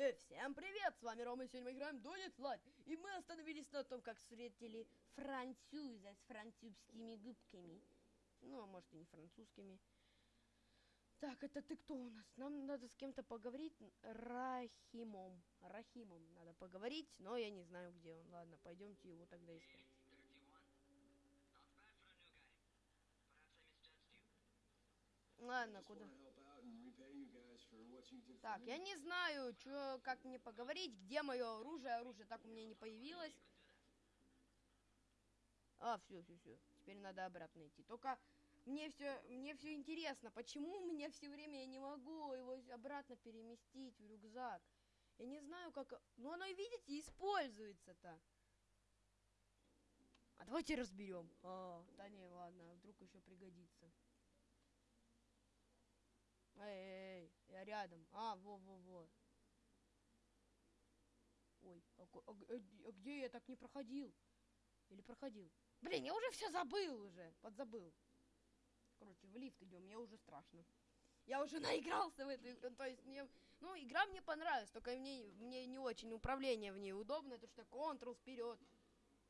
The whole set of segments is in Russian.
И всем привет, с вами Рома, и сегодня мы играем Donut Light. И мы остановились на том, как встретили француза с французскими губками. Ну, а может и не французскими. Так, это ты кто у нас? Нам надо с кем-то поговорить. Рахимом. Рахимом надо поговорить, но я не знаю, где он. Ладно, пойдемте его тогда искать. Ладно, куда? Так, я не знаю, чё, как мне поговорить, где мое оружие. Оружие так у меня не появилось. А, все, все, все. Теперь надо обратно идти. Только мне все, мне все интересно, почему у меня все время я не могу его обратно переместить в рюкзак. Я не знаю, как... Ну, оно, видите, используется-то. А давайте разберем. А, да не, ладно, вдруг еще пригодится. Эй, эй, эй, я рядом. А, во-во-во. Ой, а, а, а где я так не проходил? Или проходил? Блин, я уже все забыл уже, подзабыл. Короче, в лифт идем, мне уже страшно. Я уже наигрался в эту игру, то есть мне, ну, игра мне понравилась, только мне, мне не очень управление в ней удобно, это что Ctrl вперед.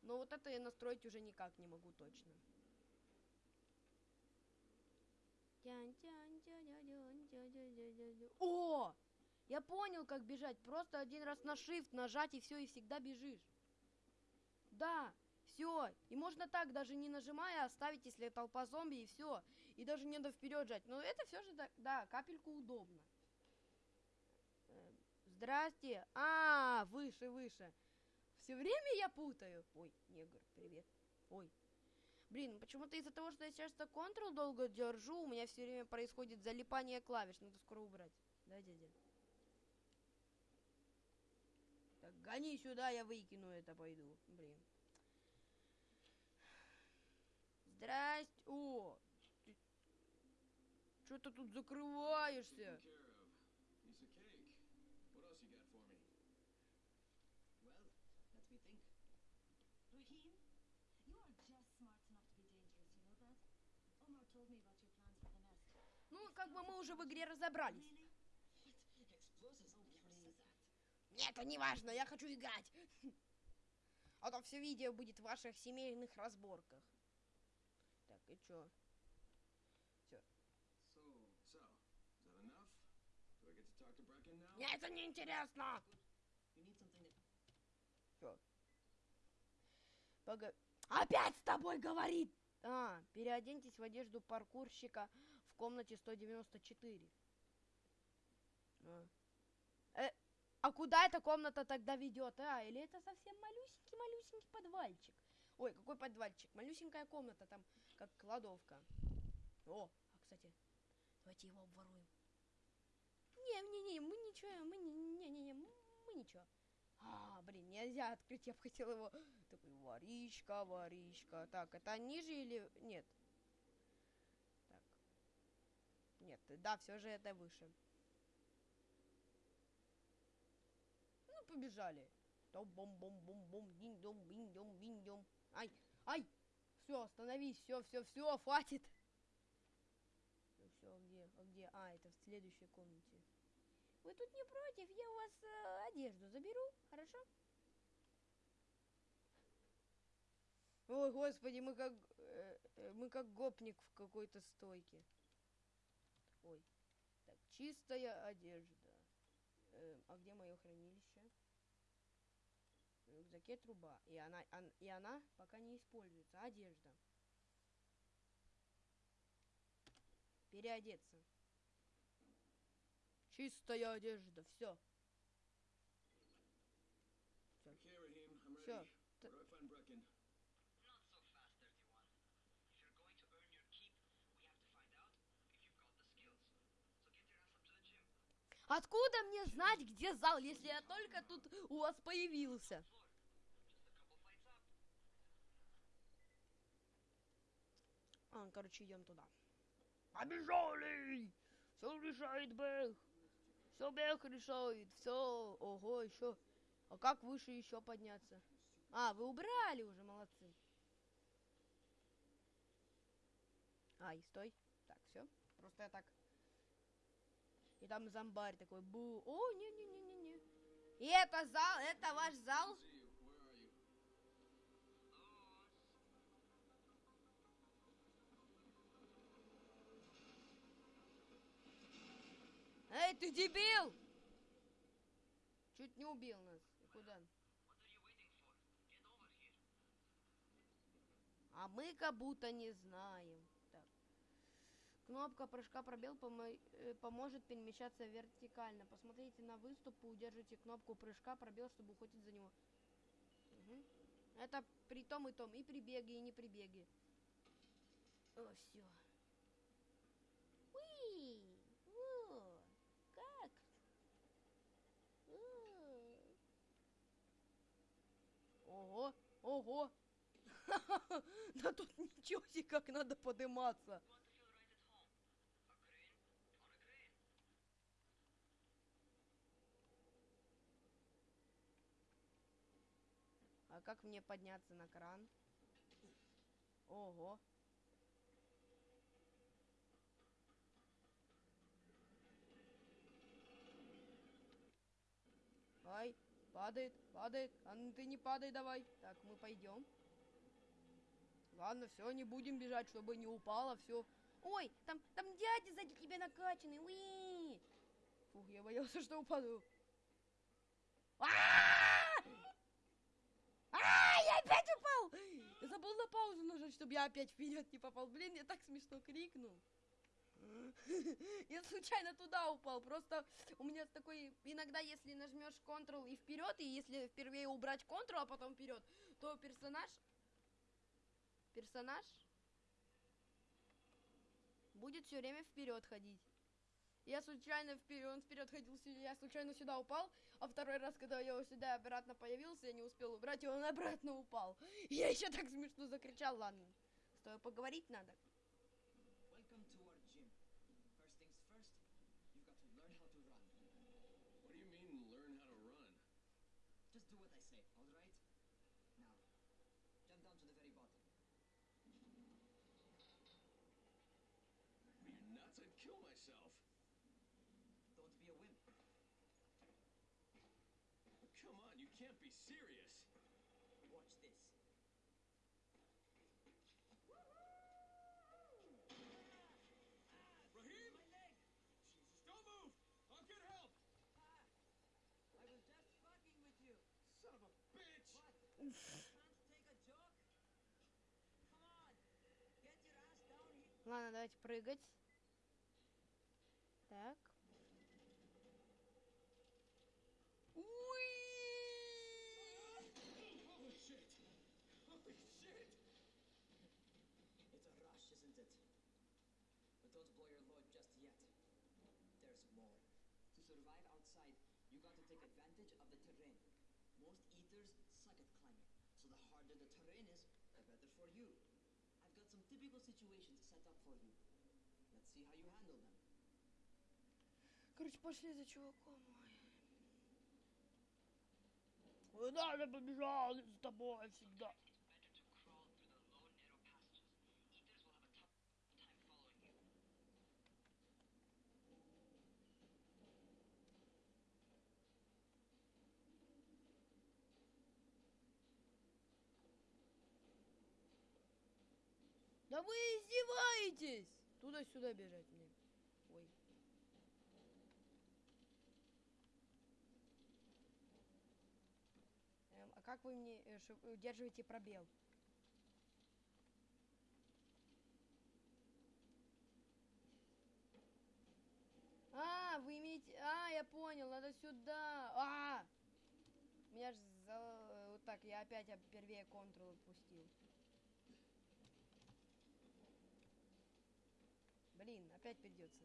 Но вот это я настроить уже никак не могу точно. О! Я понял, как бежать. Просто один раз на shift нажать и все, и всегда бежишь. Да, все. И можно так, даже не нажимая, оставить, если толпа зомби, и все. И даже не надо вперед жать. Но это все же, да, да капельку удобно. Эм, здрасте. А, выше, выше. Все время я путаю. Ой, негр, привет. Ой, Блин, почему-то из-за того, что я сейчас то Ctrl долго держу, у меня все время происходит залипание клавиш. Надо скоро убрать. Да, дядя? Так, гони сюда, я выкину это, пойду. Блин. Здрасте. О! Ты... Что ты тут закрываешься? Ну, как бы мы уже в игре разобрались. Нет, это не важно, я хочу играть. А то все видео будет в ваших семейных разборках. Так, и чё? Все. Нет, это не интересно. Все. Погоди. Опять с тобой говорит! А, переоденьтесь в одежду паркурщика в комнате 194. А, э, а куда эта комната тогда ведет? А, или это совсем малюсенький-малюсенький подвальчик? Ой, какой подвальчик? Малюсенькая комната, там как кладовка. О, а, кстати, давайте его обворуем. Не-не-не, мы ничего, мы не-не-не, мы ничего. А, блин, нельзя открыть, я бы хотел его... Такой, воришка, воришка. Так, это ниже или... Нет. Так. Нет, да, все же это выше. Ну, побежали. То бом бом бом бом динь дом бинь дом бинь дом. Ай, ай! Все, остановись, все, все, все, хватит. Все, где, а где? А, это в следующей комнате. Вы тут не против? Я у вас э, одежду заберу, хорошо? Ой, господи, мы как э, э, мы как гопник в какой-то стойке. Ой. Так, чистая одежда. Э, а где мое хранилище? В рюкзаке труба. И она, он, и она пока не используется. Одежда. Переодеться. Чистая одежда, все. Все. Откуда мне знать, где зал, если я только тут у вас появился? А, короче, идем туда. Побежали! Все решает Бэх. Все Бэх решает. Все. Ого, еще. А как выше еще подняться? А, вы убрали уже, молодцы. Ай, стой. Так, все. Просто я так. И там зомбарь такой. Бу. О, не-не-не-не-не. И это зал, это ваш зал? Эй, ты дебил! Чуть не убил нас. И Куда? А мы как будто не знаем. Так. Кнопка прыжка пробел помо- э, поможет перемещаться вертикально. Посмотрите на выступ и удержите кнопку прыжка пробел, чтобы ухватить за него. Мгм. Это при том и том, и при беге, и не при беге. О, все. Уи! Во! Как? О. Ого! Ого! Да тут ничего себе, как надо подниматься. А как мне подняться на кран? Ого. Ай, падает, падает. А ну ты не падай давай. Так, мы пойдем. Ладно, все, не будем бежать, чтобы не упало, все. Ой, там, там дядя сзади тебя накачанный. Уи! Фух, я боялся, что упаду. А! А, я опять упал! Я забыл на паузу нажать, чтобы я опять вперед не попал. Блин, я так смешно крикнул. Я случайно туда упал. Просто у меня такой... Иногда, если нажмешь Ctrl и вперед, и если впервые убрать Ctrl, а потом вперед, то персонаж... Персонаж будет все время вперед ходить. Я случайно вперед, он вперед ходил, я случайно сюда упал, а второй раз, когда я сюда обратно появился, я не успел убрать, и он обратно упал. Я еще так смешно закричал, ладно. С поговорить надо. Can't be serious. Watch this. Raheem! My leg! Jesus, don't move! I'll get help! Ah! I was just fucking with you. Son of a bitch! What? Can't take a joke? Come on! Get your ass down here. Ладно, давайте прыгать. Так. survive outside, you got to take advantage of the terrain. Most eaters suck at climbing, so the harder the terrain is, the better for you. I've got some typical situations set up for you. Let's see how you handle them. Короче, пошли за чуваком. Куда я побежал с тобой всегда? Да вы издеваетесь! Туда-сюда бежать мне. Ой. Эм, а как вы мне э, ши- удерживаете пробел? А, вы имеете... А, я понял, надо сюда. А! Меня ж за... Вот так, я опять первее контрол отпустил. Блин, опять придется.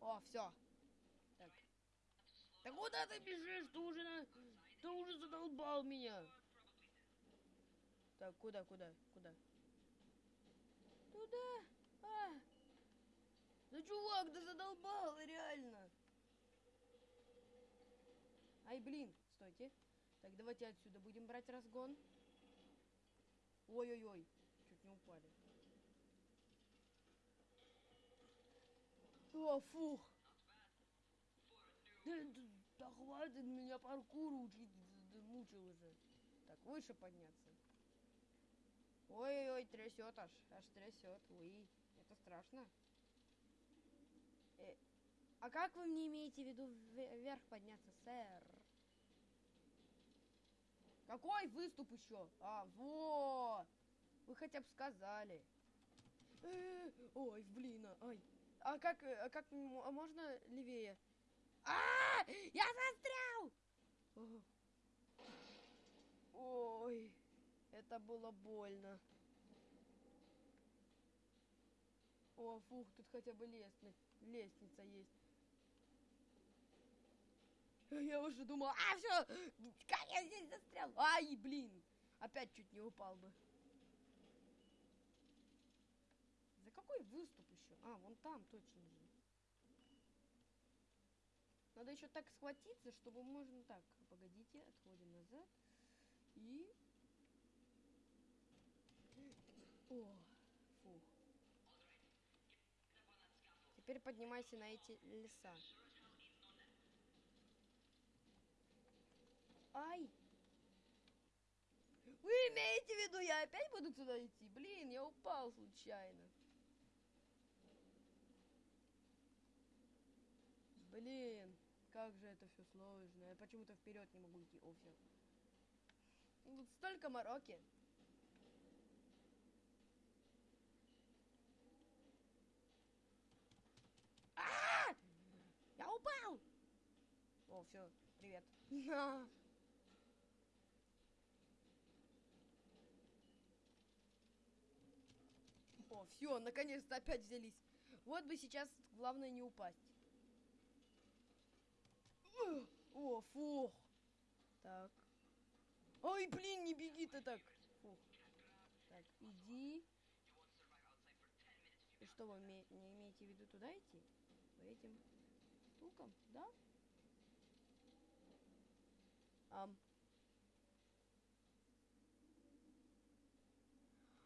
О, все. Так. Да куда ты бежишь? Ты уже, на- ты уже задолбал меня. Так, куда, куда, куда? Туда. А. Да чувак, да задолбал, реально. Ай, блин, стойте. Так, давайте отсюда будем брать разгон. Ой-ой-ой, чуть не упали. О, фух. Да, да, да хватит меня паркуру учить, да, да мучил уже. Так, выше подняться. Ой-ой, трясет аж, аж трясет. Уи, это страшно. Э, а как вы мне имеете в виду ве- вверх подняться, сэр? Какой выступ еще? А, во! Вы хотя бы сказали. Э, Ой, блин, а, ай. А как, э, а как а можно левее? А, я застрял! Ой, это было больно. О, фух, тут хотя бы лестница, лестница есть. Я уже думал, а все, как я здесь застрял? Ай, блин, опять чуть не упал бы. За какой выступ еще? А, вон там точно же. Надо еще так схватиться, чтобы можно так. Погодите, отходим назад. И... О, фух. Теперь поднимайся на эти леса. Ай! Вы имеете в виду, я опять буду туда идти? Блин, я упал случайно. Блин, как же это все сложно. Я почему-то вперед не могу идти. О, все. Тут столько мороки. А! Я упал! О, все, привет. О, все, наконец-то опять взялись. Вот бы сейчас главное не упасть. О, фух. Так. Ой, блин, не беги ты так. Фух. Так, иди. И что вы не имеете в виду туда идти? По этим штукам, да? Ам.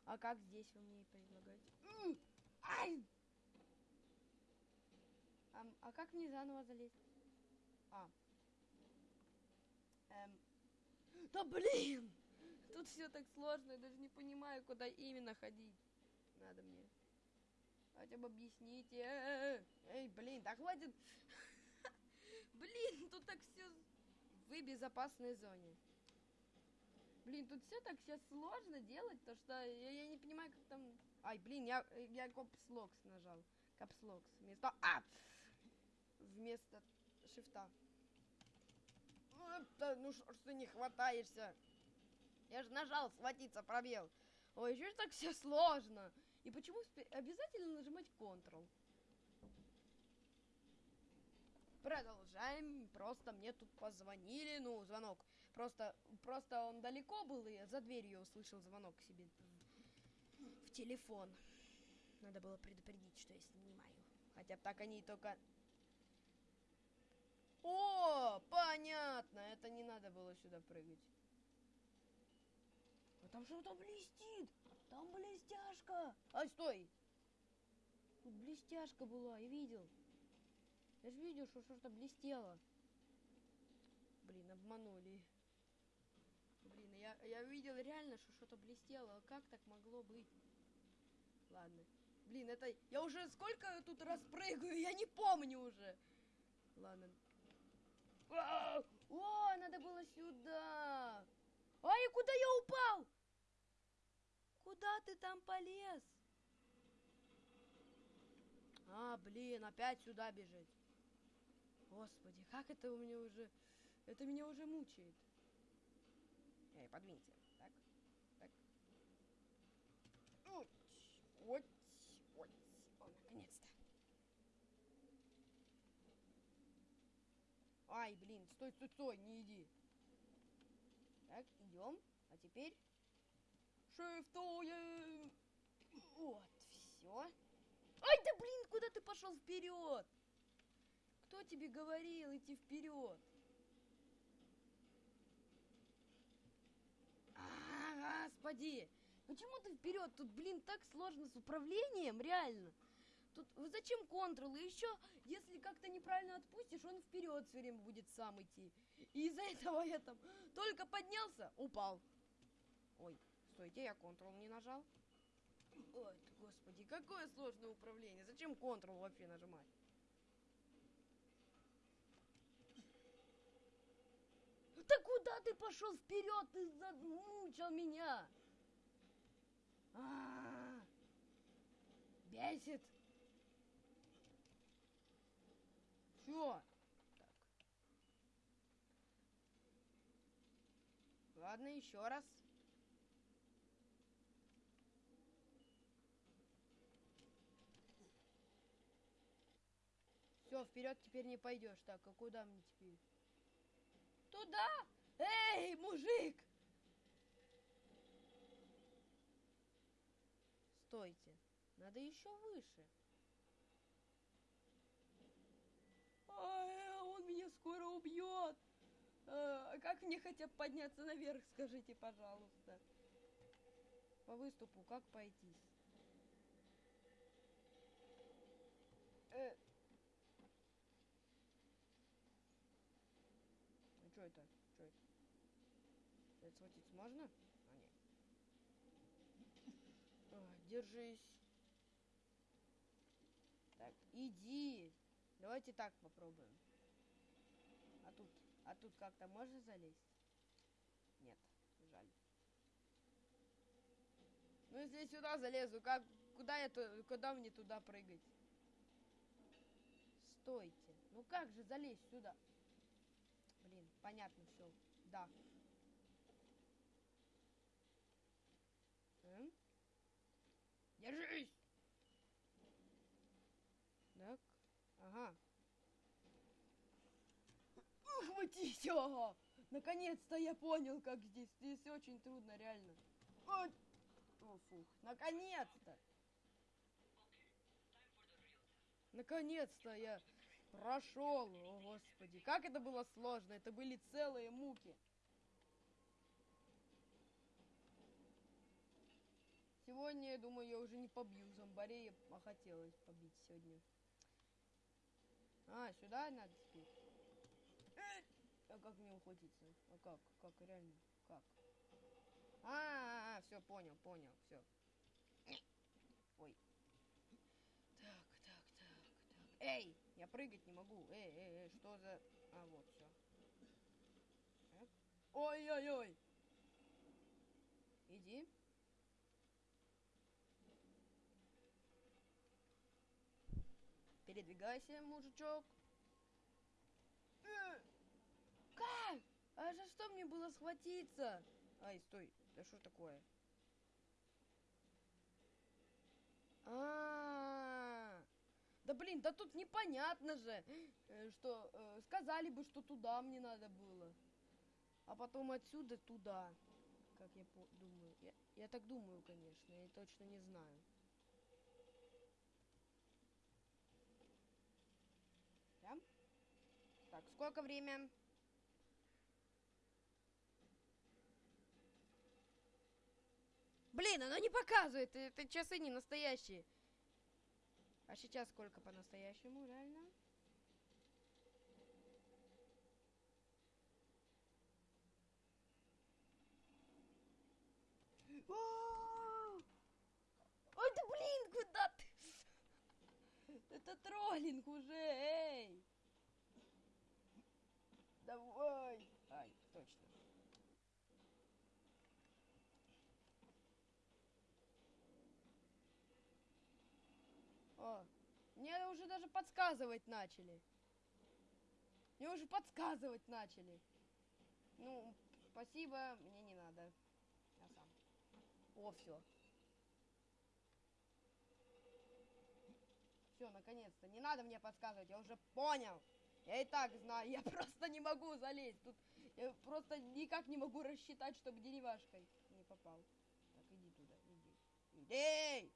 А как здесь вы мне предлагаете? Ай! Ам, а как мне заново залезть? А. Эм. Да блин! Тут все так сложно, я даже не понимаю, куда именно ходить. Надо мне. Хотя бы объясните. Э, Эй, блин, да хватит. Блин, тут так все в безопасной зоне. Блин, тут все так сейчас сложно делать, то что я, я не понимаю, как там. Ай, блин, я, я капслокс нажал. Капслокс. Вместо. А! Вместо шифта. Вот, да, ну что ж ты не хватаешься? Я же нажал схватиться, пробел. Ой, ж так все сложно? И почему обязательно нажимать Ctrl? Продолжаем. Просто мне тут позвонили, ну, звонок. Просто, просто он далеко был, и за дверью я услышал звонок себе в, телефон. Надо было предупредить, что я снимаю. Хотя так они только... О, понятно, это не надо было сюда прыгать. А там что-то блестит. Там блестяшка. Ай, стой. Тут блестяшка была, я видел. Я же видел, что что-то блестело. Блин, обманули. Блин, я, я видел реально, что что-то блестело. Как так могло быть? Ладно. Блин, это... Я уже сколько тут раз прыгаю, я не помню уже. Ладно. О, надо было сюда. Ай, куда я упал? Куда ты там полез? А, блин, опять сюда бежать. Господи, как это у меня уже... Это меня уже мучает. Эй, подвинься. Так, так. Уть, уть. О, наконец-то. Ай, блин, стой, стой, стой, не иди. Так, идем. А теперь шифтуем. Вот, все. Ай, да блин, куда ты пошел вперед? Кто тебе говорил идти вперед? А, господи! Почему ты вперед? Тут, блин, так сложно с управлением, реально. Тут зачем контрол? И еще, если как как-то неправильно отпустишь, он вперед все время будет сам идти. И из-за этого я там только поднялся, упал. Ой, стойте, я Ctrl не нажал. Ой, господи, какое сложное управление. Зачем Ctrl вообще нажимать? Да куда ты пошел вперед? Ты замучил меня. А-а-а. Бесит. Чё? Так. Ладно, еще раз. Все, вперед теперь не пойдешь. Так, а куда мне теперь? Туда! Эй, мужик! Стойте. Надо еще выше. Он меня скоро убьет. А как мне хотя бы подняться наверх, скажите, пожалуйста. По выступу как пойти? Э. Ну что это? Что это? Это схватиться можно? А, нет. Ой, держись. Так, иди. Давайте так попробуем. А тут, а тут как-то можно залезть? Нет, жаль. Ну если сюда залезу, как, куда я, ту- куда мне туда прыгать? Стойте. Ну как же залезть сюда? Блин, понятно все. Да. М? Держись! Так. Ага. Ухватись! Ага! Наконец-то я понял, как здесь. Здесь очень трудно, реально. Ой. О, фух. Наконец-то! Наконец-то я прошел. О, господи. Как это было сложно. Это были целые муки. Сегодня, я думаю, я уже не побью зомбарей, а хотелось побить сегодня. А, сюда надо. Э, А как мне ухватиться? А как? Как реально? Как? А, -а, -а все, понял, понял, все. Ой. Так, так, так, так. Эй, я прыгать не могу. Эй, эй, эй, что за... А, вот, все. Ой-ой-ой. Иди. Передвигайся, мужичок. Э, Как? А за что мне было схватиться? Ай, стой. Да что такое? А, -а, а Да блин, да тут непонятно же, э, что э, сказали бы, что туда мне надо было. А потом отсюда туда. Как я думаю. Я, я так думаю, конечно, я точно не знаю. Да? Так, сколько время? Блин, оно не показывает, это часы не настоящие. А сейчас сколько по-настоящему, реально? О! Ой, да блин, куда ты? Это троллинг уже, эй! Давай! Ай, точно. О, мне уже даже подсказывать начали. Мне уже подсказывать начали. Ну, спасибо, мне не надо. Я сам. О, все. Все, наконец-то. Не надо мне подсказывать, я уже понял. Я и так знаю, я просто не могу залезть. Тут я просто никак не могу рассчитать, чтобы деревяшкой не попал. Так, иди туда, иди. Иди!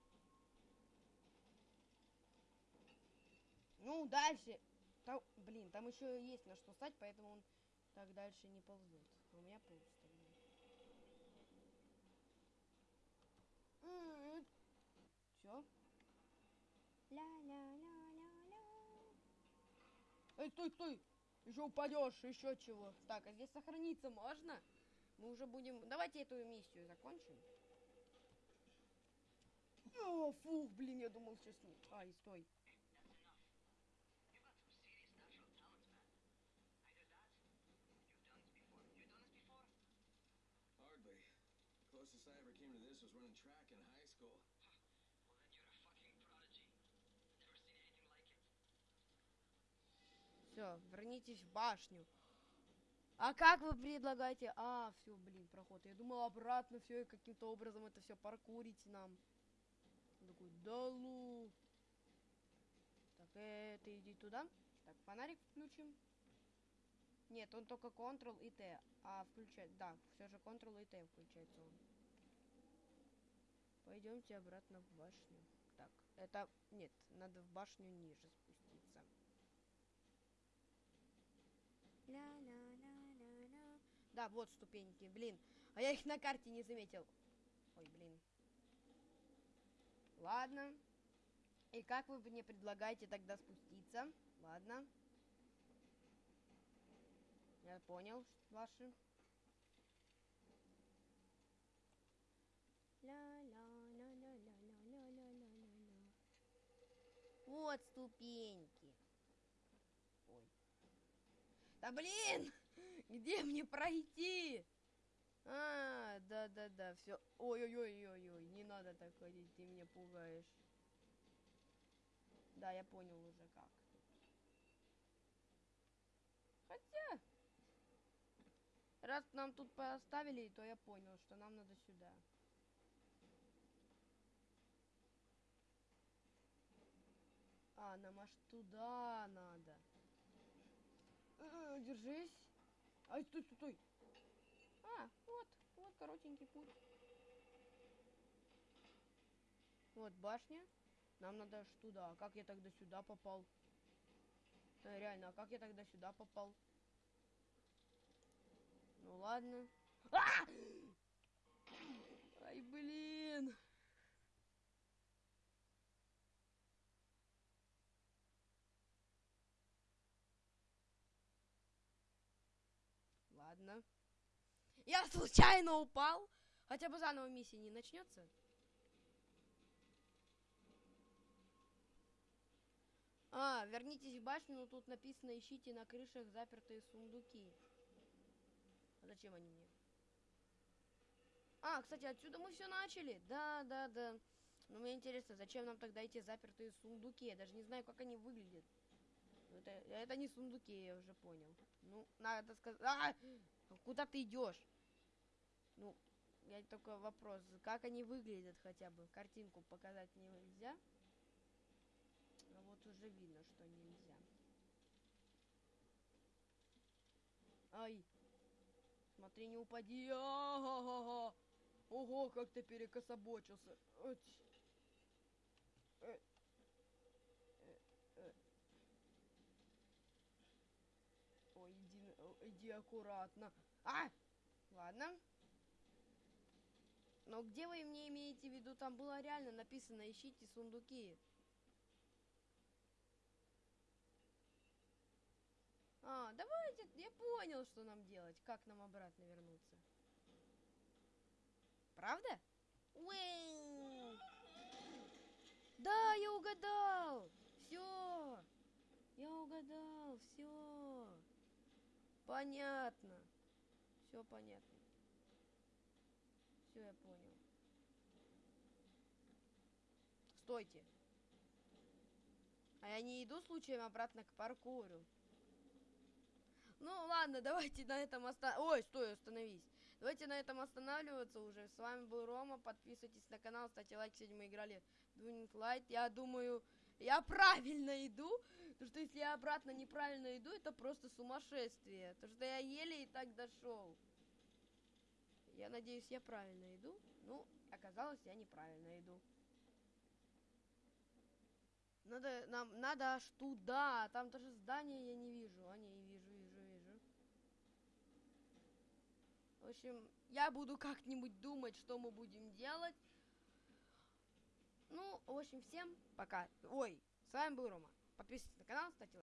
Ну, дальше. Там, блин, там еще есть на что стать, поэтому он так дальше не ползет. А у меня полз тогда. Все? Ля-ля-ля-ля-ля. Эй, стой, стой! Еще упадешь, еще чего. Так, а здесь сохраниться можно? Мы уже будем... Давайте эту миссию закончим. О, фух, блин, я думал сейчас не... Ай, стой. Hardly. Closest I ever came to this was running track in high school. Все, вернитесь в башню. А как вы предлагаете? А, все, блин, проход. Я думал обратно все и каким-то образом это все паркурить нам. Он такой, да лу. Так, э, ты иди туда. Так, фонарик включим. Нет, он только Ctrl и T. А включать, да, все же Ctrl и T включается он. Пойдемте обратно в башню. Так, это... Нет, надо в башню ниже спуститься. Ля-ля-ля-ля-ля. Да, вот ступеньки, блин. А я их на карте не заметил. Ой, блин. Ладно. И как вы мне предлагаете тогда спуститься? Ладно. Я понял ваши. Ля-ля-ля-ля-ля-ля-ля-ля-ля. Вот ступеньки. Ой. Да блин! Где мне пройти? А, да-да-да, все. Ой-ой-ой-ой-ой, не надо так ходить, ты меня пугаешь. Да, я понял уже как. Хотя, раз нам тут поставили, то я понял, что нам надо сюда. А, нам аж туда надо. Э, Держись. Ай, стой, стой, стой. А, вот, вот коротенький путь. Вот башня. Нам надо аж туда. А как я тогда сюда попал? Да, реально, а как я тогда сюда попал? Ну ладно. А! Ай, блин. Ладно. Я случайно упал. Хотя бы заново миссия не начнется. А, вернитесь в башню, но тут написано ищите на крышах запертые сундуки. А зачем они мне? А, кстати, отсюда мы все начали. Да, да, да. Но мне интересно, зачем нам тогда эти запертые сундуки? Я даже не знаю, как они выглядят. Ну, Это, это не сундуки, я уже понял. Ну, надо сказать... А! Куда ты идешь? Ну, я только вопрос, как они выглядят хотя бы? Картинку показать нельзя? А вот уже видно, что нельзя. Ай! Смотри, не упади! А-га-га-га! Ого, как ты перекособочился! Ать. Э. Э, э. Ой, иди, иди аккуратно. А! Ладно. Но где вы мне имеете в виду? Там было реально написано ищите сундуки. А, давайте, я понял, что нам делать. Как нам обратно вернуться. Правда? Уэу! Да, я угадал! Все! Я угадал, все. Понятно. Все понятно. Все, я понял. Стойте. А я не иду случаем обратно к паркуру. Ну ладно, давайте на этом оста... Ой, стой, остановись. Давайте на этом останавливаться уже. С вами был Рома. Подписывайтесь на канал, ставьте лайк. Сегодня мы играли Doing Light. Я думаю, я правильно иду. Потому что если я обратно неправильно иду, это просто сумасшествие. Потому что я еле и так дошел. Я надеюсь, я правильно иду. Ну, оказалось, я неправильно иду. Надо, нам, надо аж туда. Там даже здания я не вижу. А, не, вижу, вижу, вижу. В общем, я буду как-нибудь думать, что мы будем делать. Ну, в общем, всем пока. Ой, с вами был Рома. Подписывайтесь на канал, ставьте лайк.